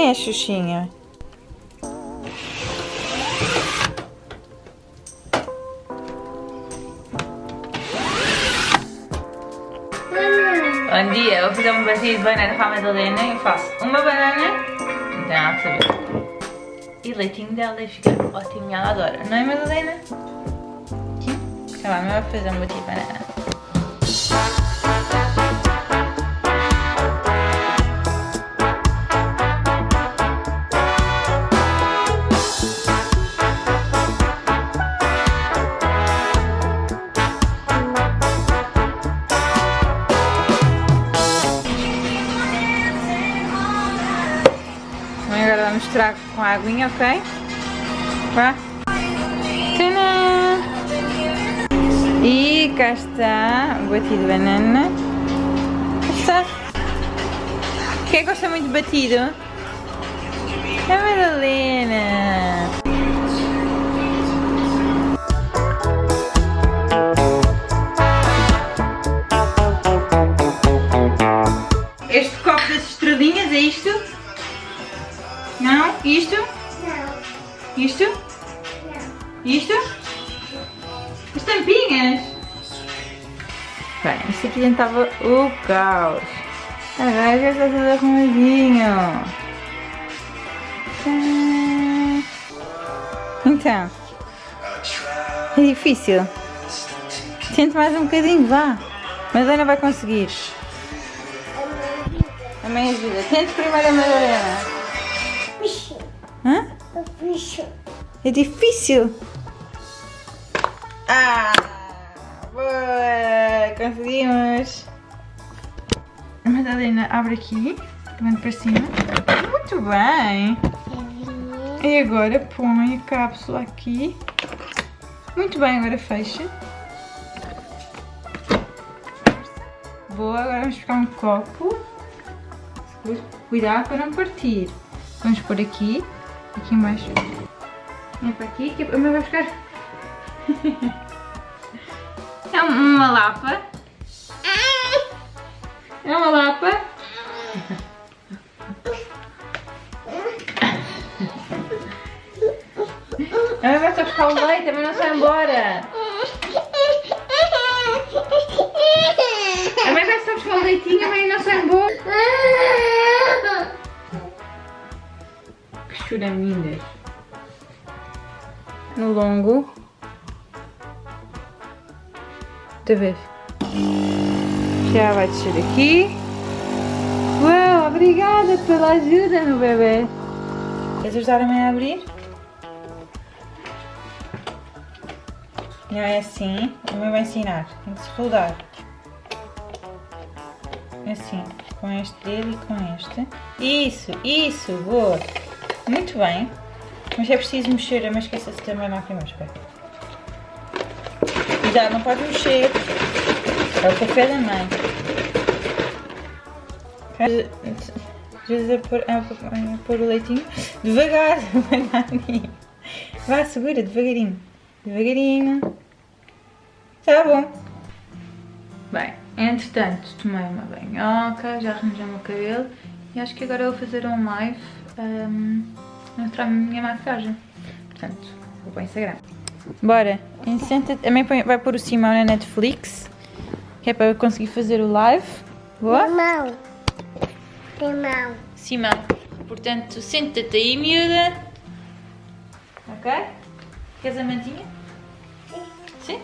Quem é a Xuxinha? Bom dia, eu vou fazer um batido de banana para a Madalena e faço uma banana, então ela saber. E leitinho dela e fica ótimo, ela adora, não é Madalena? Sim? Então vamos fazer um batido de banana. Vamos misturar com a aguinha, ok? Vá. Tadã! E cá está batido de banana. Está. Quem gosta muito de batido? A Madalena. Este copo das estrelinhas é isto? Não? Isto? Não. Isto? Não. Isto? As tampinhas? Bem, isto aqui dentro estava o caos. Agora já está tudo arrumadinho. Tã. Então. É difícil. Tente mais um bocadinho, vá. Mas Ana vai conseguir. A mãe ajuda. Tente primeiro a Madalena. É difícil. Ah, boa! Conseguimos. A Madalena abre aqui, levando para cima. Muito bem. E agora põe a cápsula aqui. Muito bem, agora fecha. Boa, agora vamos buscar um copo. Cuidado para não partir. Vamos pôr aqui, aqui embaixo. Para aqui, que a mãe vai buscar. É uma lapa. É uma lapa. A mãe vai só buscar o leite, a mãe não sai embora. A mãe vai só buscar o leitinho, a mãe não sai embora. Que choramingas. No longo. Vez. Já vai descer aqui. Uau, obrigada pela ajuda, meu bebê. Queres ajudar a abrir? Não é assim. A mãe vai ensinar. Tem que se rodar. Assim. Com este dedo e com este. Isso, isso, boa. Muito bem. Mas é preciso mexer. Eu me esqueça de também na primeira. Espera. Cuidado, não pode mexer. É o café da mãe. Pôr, a, a pôr o leitinho. Devagar, devagarinho. Vá, segura, devagarinho. Devagarinho. Tá bom. Bem, entretanto, tomei uma banhoca, já arranjei o meu cabelo e acho que agora eu vou fazer um live um, mostrar a minha maquiagem. Portanto, vou para o Instagram. Bora, senta também vai pôr o Simão na Netflix, que é para eu conseguir fazer o live. Boa? Irmão. Irmão. Simão. Portanto, senta-te aí, miúda. Ok? Queres a mantinha? Sim?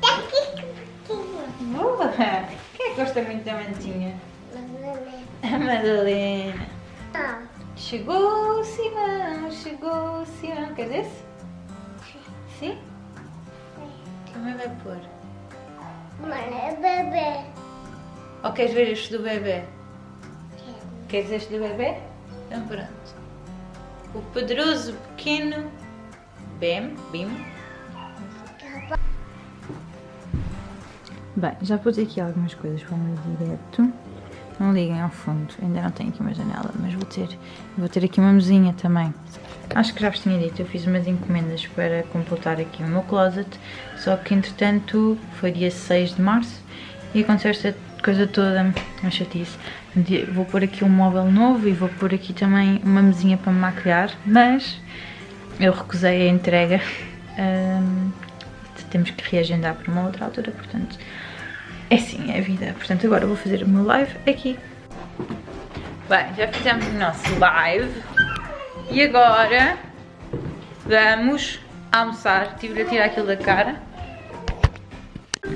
Tá aqui um pouquinho. Boa! Quem é que gosta muito da mantinha? Mamãe. A Madalena. Ah. Chegou o Simão, chegou o Simão. Queres esse? Sim? Também vai pôr. Mãe é bebê. Ou queres ver este do bebê? Queres este do bebê? Então pronto. O poderoso pequeno Bem, Bim. Bem, já pus aqui algumas coisas para o meu direto. Não liguem ao fundo, ainda não tenho aqui uma janela, mas vou ter, vou ter aqui uma mesinha também. Acho que já vos tinha dito, eu fiz umas encomendas para completar aqui o meu closet, só que entretanto foi dia 6 de março e aconteceu esta coisa toda, uma chatice. Vou pôr aqui um móvel novo e vou pôr aqui também uma mesinha para me maquilhar, mas eu recusei a entrega. Um, temos que reagendar para uma outra altura, portanto, é sim, é a vida. Portanto, agora vou fazer o meu live aqui. Bem, já fizemos o nosso live e agora vamos almoçar. Tive de tirar aquilo da cara.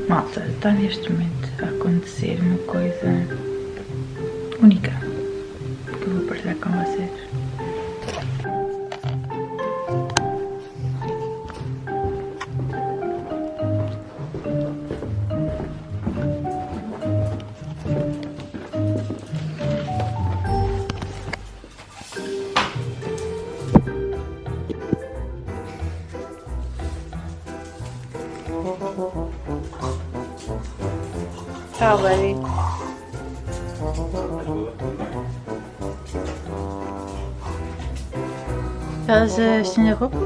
Malta, está neste momento a acontecer uma coisa única Estás a estender a roupa?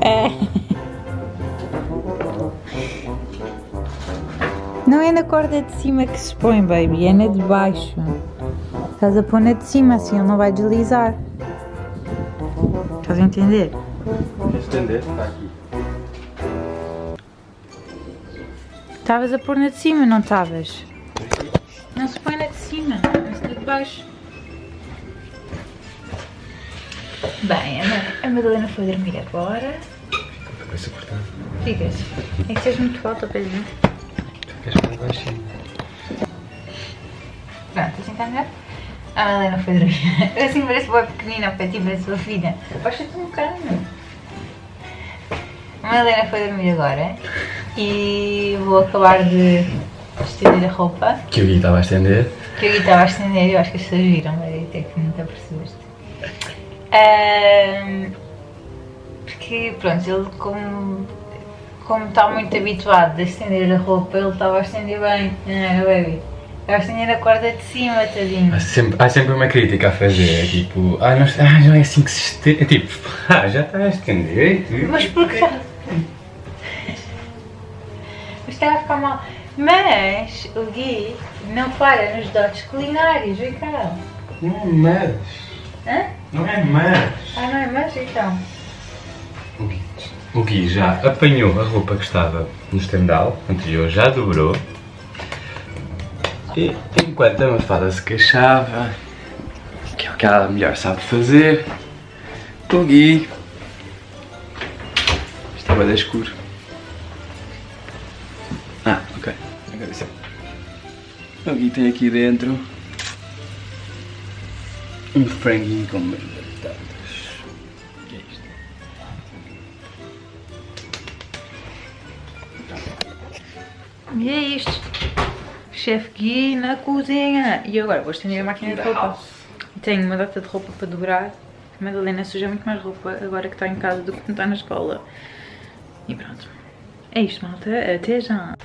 É. Não é na corda de cima que se põe, baby, é na de baixo. Estás a pôr na de cima, assim ele não vai deslizar. Estás a entender? Estender, está aqui. Estavas a pôr na de cima, não estavas? Não se põe na de cima, mas na de baixo. Bem, a Madalena foi dormir agora. Vai ser cortado. Ficas. É que sejas muito alto, Pedro. Queres mais baixinho? Pronto, assim está melhor? A Madalena foi dormir. Assim parece boa pequenina, ao pé de a sua filha. Baixa-te um bocadinho. A Madalena foi dormir agora e vou acabar de estender a roupa Que o Gui estava a estender. que eu estava a estender eu acho que as pessoas viram, mas até que não te apercebeste. Ahm, porque pronto, ele como, como está muito habituado a estender a roupa, ele estava a estender bem, não era baby? Estava a estender a corda de cima, tadinho. Há sempre, há sempre uma crítica a fazer, é tipo, ah não, ah, não é assim que se estende. É tipo, ah, já está a estender tudo. Mas porquê? Mas ficar mal. Mas o Gui não falha nos dotes culinários, vem cá. Não é mas. Hã? Não é mas. Ah, não é mais então? O Gui, o Gui já apanhou a roupa que estava no estendal anterior, já dobrou. E enquanto a Mafada se queixava, que é o que ela melhor sabe fazer, o Gui estava de escuro. O Gui tem aqui dentro um franguinho com umas batatas. O que é isto? E é isto. Chefe Gui na cozinha. E agora vou estender a máquina de roupa. Tenho uma data de roupa para dobrar. A Madalena suja muito mais roupa agora que está em casa do que quando está na escola. E pronto. É isto, malta. Até já.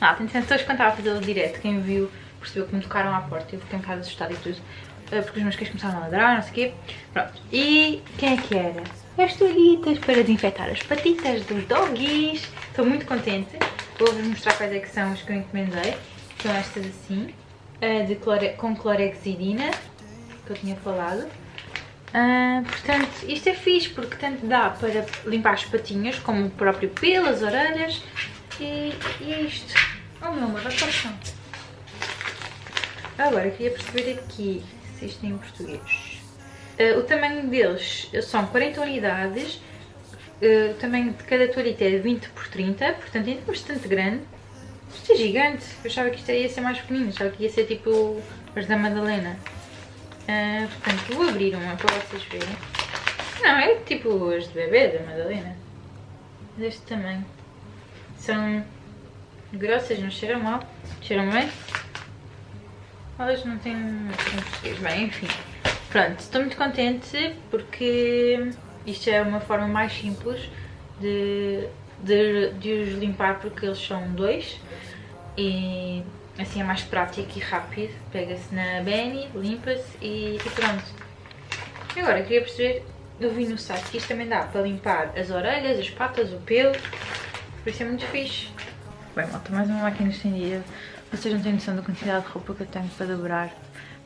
Ah, tem hoje quando estava a fazer o direto, quem viu percebeu que me tocaram à porta. Eu fiquei um bocado assustada e tudo. eh, Porque os meus cães começaram a ladrar, não sei o quê. Pronto. E quem é que era? As toalhitas para desinfetar as patitas dos doggies. Estou muito contente. Vou-vos mostrar quais é que são os que eu encomendei. São estas assim, eh, de clore... com clorexidina, que eu tinha falado. Ah, portanto, isto é fixe porque tanto dá para limpar as patinhas, como o próprio pelo, as orelhas. E, e é isto. Oh meu amor, vai para chão. Agora, queria perceber aqui se isto é em português. Ah, o tamanho deles são 40 unidades. Ah, o tamanho de cada toalhita é 20 por 30, portanto é bastante grande. Isto é gigante. Eu achava que isto ia ser mais pequenino, achava que ia ser tipo as da Madalena. Ah, portanto, vou abrir uma para vocês verem. Não, é tipo as de bebê da Madalena. Deste tamanho. São grossas, não cheiram mal. Cheiram bem. Elas não têm. Bem, enfim. Pronto, estou muito contente porque isto é uma forma mais simples de, de, de os limpar porque eles são dois. E Assim é mais prático e rápido. Pega-se na Benny, limpa-se e, e pronto. E agora, queria perceber, eu vi no site que isto também dá para limpar as orelhas, as patas, o pelo. Por isso é muito fixe. Bem, malta, mais uma máquina estendida. Vocês não têm noção da quantidade de roupa que eu tenho para dobrar,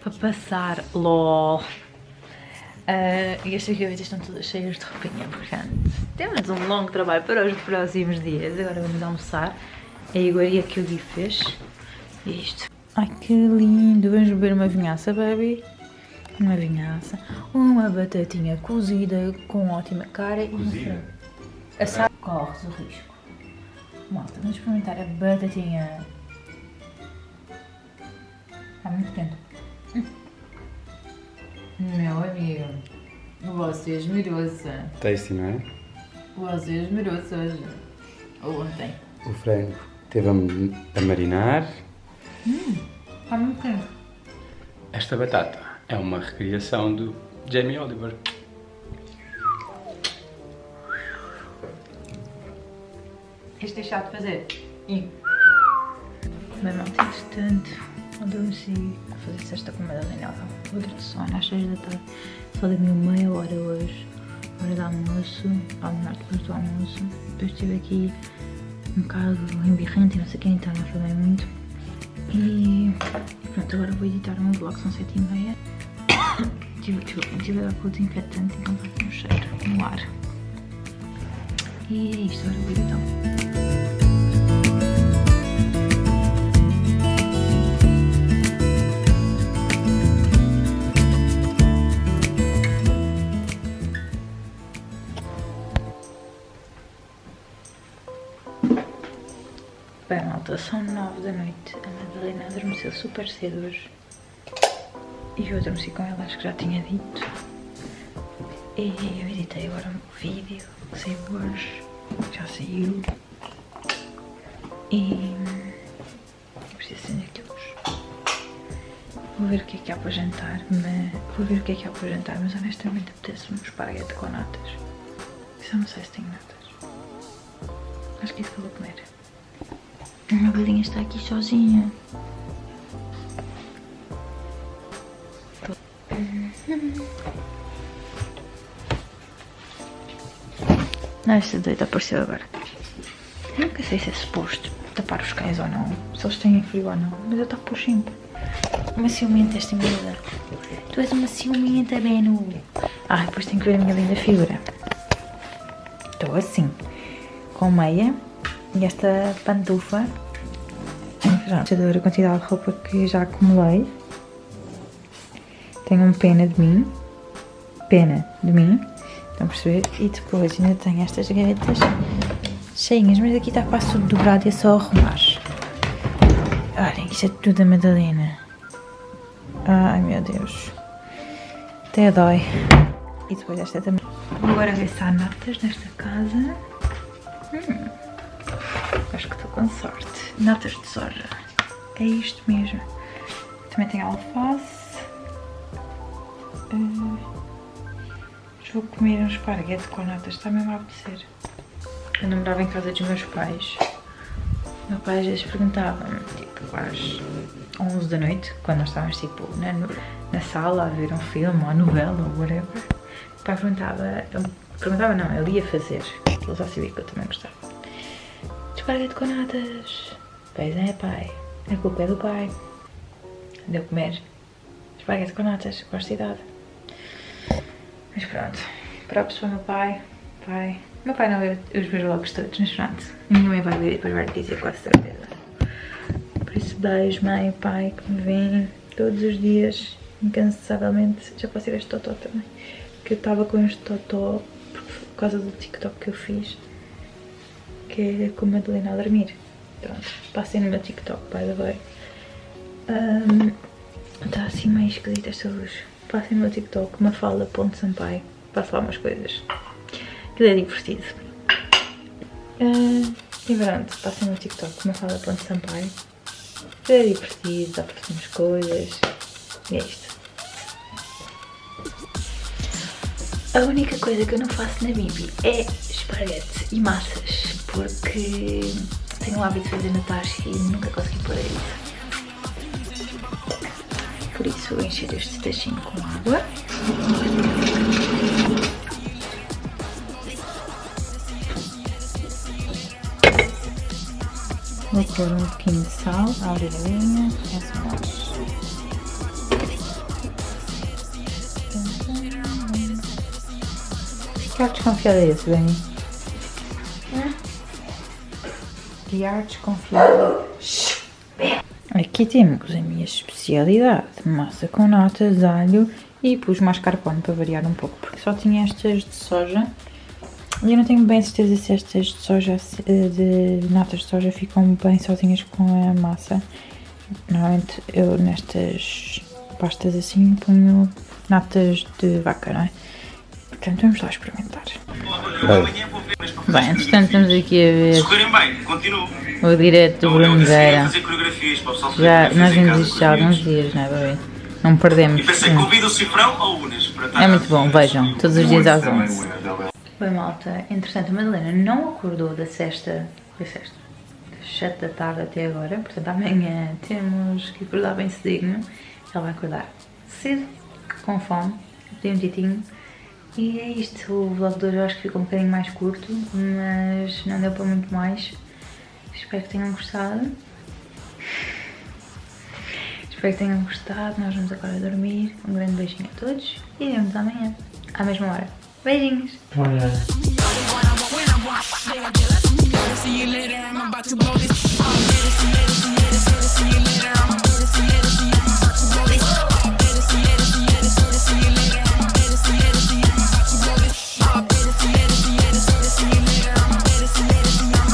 para passar. LOL! Uh, e estas gavetas estão todas cheias de roupinha, portanto, temos um longo trabalho para os próximos dias. Agora vamos almoçar. É a iguaria que o Gui fez. E isto. Ai que lindo! Vamos beber uma vinhaça, baby. Uma vinhaça. Uma batatinha cozida com ótima cara frango. Assado. Corres o risco. Malta, vamos experimentar a batatinha. Está muito quente. Meu amigo, você esmerou-se. Tasty, não é? Você esmerou-se hoje. Ou ontem. O frango teve a, a marinar. Está muito quente. Esta batata é uma recriação do Jamie Oliver. Este é chato de fazer. E... Bem, malta, entretanto, adormeci a fazer cesta com a Madalena. Outra de sono às 6 da tarde. Só dormi meia hora hoje. Hora do almoço. Ao melhor depois do almoço. Depois estive aqui um bocado embirrante e não sei o que, então não falei muito. E, pronto, agora vou editar um vlog, são 7 e meia. Tive, tive, tive a dar com o desinfetante, então com um cheiro no ar. E é isto, agora vou editar. Bem, malta, são 9 da noite. A Madalena adormeceu super cedo hoje. E eu adormeci com ela, acho que já tinha dito. E eu editei agora um vídeo que saiu hoje. Já saiu. E. Eu preciso acender aqui luz. Vou ver o que é que há para jantar. Mas... Vou ver o que é que há para jantar, mas honestamente apetece-me um esparguete com natas. Só não sei se tenho natas. Acho que é isso que eu vou comer. A minha galinha está aqui sozinha. Não, esta doida apareceu agora. Eu nunca sei se é suposto tapar os cães ou não. Se eles têm frio ou não. Mas eu tapo sempre. Uma ciumenta esta miúda. Tu és uma ciumenta, Beno. Ah, depois tenho que ver a minha linda figura. Estou assim. Com meia e esta pantufa. Pronto, ver a quantidade de roupa que já acumulei. Tenho um pena de mim. Pena de mim. Estão a perceber? E depois ainda tenho estas gavetas cheinhas, mas aqui está quase tudo dobrado e é só arrumar. Olhem, isto é tudo da Madalena. Ai meu Deus. Até dói. E depois esta também. Vou agora ver se há natas nesta casa. Hum. Acho que estou com sorte. Natas de soja. É isto mesmo. Também tem alface. Uh, vou comer um esparguete com natas. Está mesmo a apetecer. Eu namorava em casa dos meus pais. Meu pai às vezes perguntava-me, tipo, às 11 da noite, quando nós estávamos, tipo, na, na sala a ver um filme, ou novela, ou whatever. O pai perguntava, ele, perguntava não, ele ia fazer. Ele já sabia que eu também gostava. Esparguete com natas. Pois é, pai. A culpa é do pai. Deu comer esparguete com natas, gosto de idade. Mas pronto, para o meu pai. Pai. Meu pai não vê os meus vlogs todos, mas pronto. Minha mãe vai ver e depois vai dizer com certeza. Por isso, beijo, mãe pai que me veem todos os dias, incansavelmente. Já posso ir a este totó também. Que eu estava com este totó por causa do TikTok que eu fiz. Que é com a Madalena a dormir. Pronto, passem no meu TikTok, by the way. Um, Está assim meio esquisita esta luz. Passem no meu TikTok, mafalda.sampaio. Faço lá umas coisas. Aquilo é divertido. Uh, e pronto, passem no TikTok, mafalda.sampaio. É divertido, dá para fazer coisas. E é isto. A única coisa que eu não faço na Bibi é esparguete e massas. Porque tenho o hábito de fazer na taxa e nunca consegui pôr isso. Por isso vou encher este tachinho com água. Vou pôr um pouquinho de sal, a abrir a linha, é só Que ar desconfiado é esse, Dani? Que ar desconfiado. Aqui temos a minha especialidade, massa com notas, alho e pus mascarpone para variar um pouco, porque só tinha estas de soja eu não tenho bem certeza se estas de soja, de notas de soja ficam bem sozinhas com a massa. Normalmente eu nestas pastas assim ponho notas de vaca, não é? Portanto, vamos lá experimentar. Bem, entretanto estamos aqui a ver o direto do Bruneira. Já, nós vimos isto já há alguns dias, não é, bebê? Não perdemos. É muito bom, vejam, todos os dias às 11. Bem, malta, entretanto a Madalena não acordou da sexta, da sexta, das 7 da tarde até agora, portanto amanhã temos que acordar bem cedinho. Ela vai acordar cedo, com fome, tem um titinho e é isto, o vlog de hoje eu acho que ficou um bocadinho mais curto, mas não deu para muito mais. Espero que tenham gostado. Espero que tenham gostado, nós vamos agora dormir. Um grande beijinho a todos e vemos amanhã, à mesma hora. Waitings.